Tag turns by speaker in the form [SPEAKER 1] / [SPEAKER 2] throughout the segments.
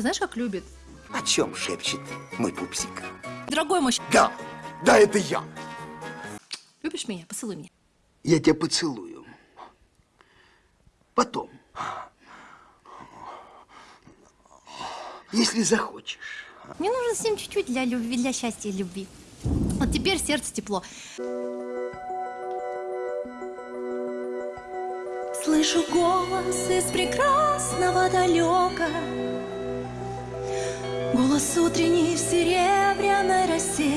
[SPEAKER 1] так любит.
[SPEAKER 2] О чем шепчет мой пупсик?
[SPEAKER 1] Дорогой мой,
[SPEAKER 2] Да, да, это я.
[SPEAKER 1] любишь меня? Поцелуй меня.
[SPEAKER 2] Я тебя поцелую. Потом. Если захочешь.
[SPEAKER 1] Мне нужно совсем чуть-чуть для любви, для счастья и любви. Вот теперь сердце тепло. Слышу голос из прекрасного далека Голос утренний в серебряной росе.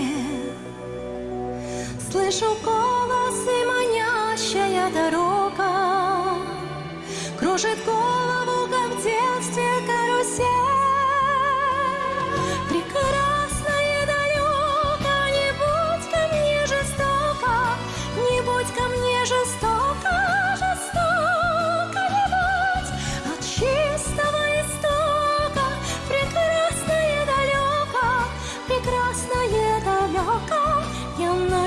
[SPEAKER 1] Слышу голос и манящая дорога. Кружит голову,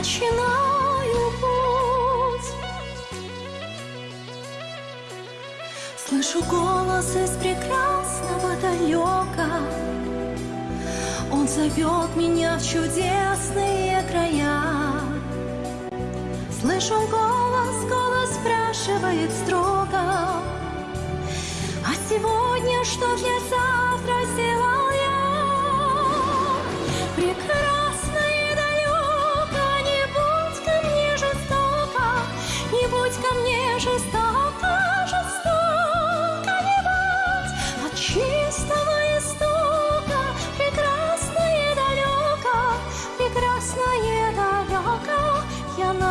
[SPEAKER 1] начинаю путь. Слышу голос из прекрасного далека. Он зовет меня в чудесные края. Слышу голос, голос спрашивает строго. А сегодня что для завтра сделал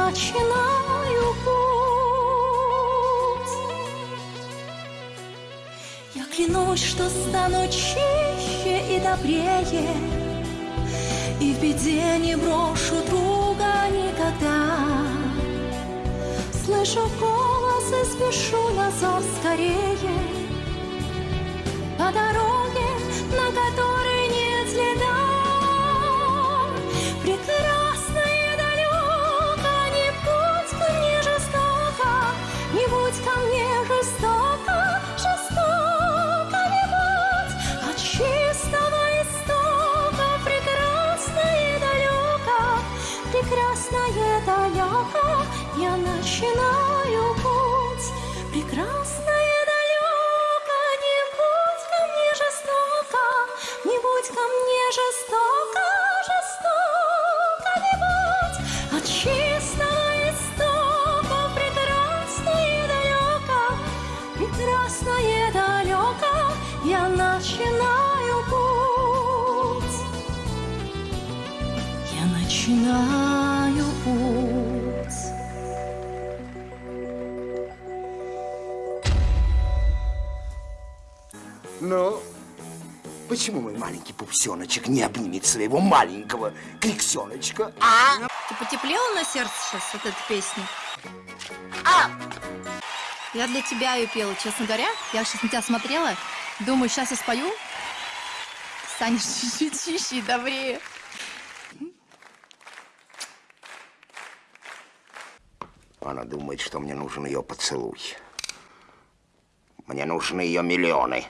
[SPEAKER 1] начинаю путь. Я клянусь, что стану чище и добрее И в беде не брошу друга никогда. Слышу голос и спешу на скорее. По дороге, на которой я начинаю путь. Прекрасно и далеко, не будь ко мне жестоко Не будь ко мне жестоко, жестоко не будь. От чистого истока, прекрасно и далеко Прекрасно и далеко, я начинаю путь. Я начинаю
[SPEAKER 2] Но почему мой маленький пупсеночек не обнимет своего маленького криксеночка, а?
[SPEAKER 1] Ты потеплела на сердце сейчас от этой песни?
[SPEAKER 2] А!
[SPEAKER 1] Я для тебя ее пела, честно говоря. Я сейчас на тебя смотрела. Думаю, сейчас я спою. Станешь чуть-чуть чище и добрее.
[SPEAKER 2] Она думает, что мне нужен ее поцелуй. Мне нужны ее миллионы.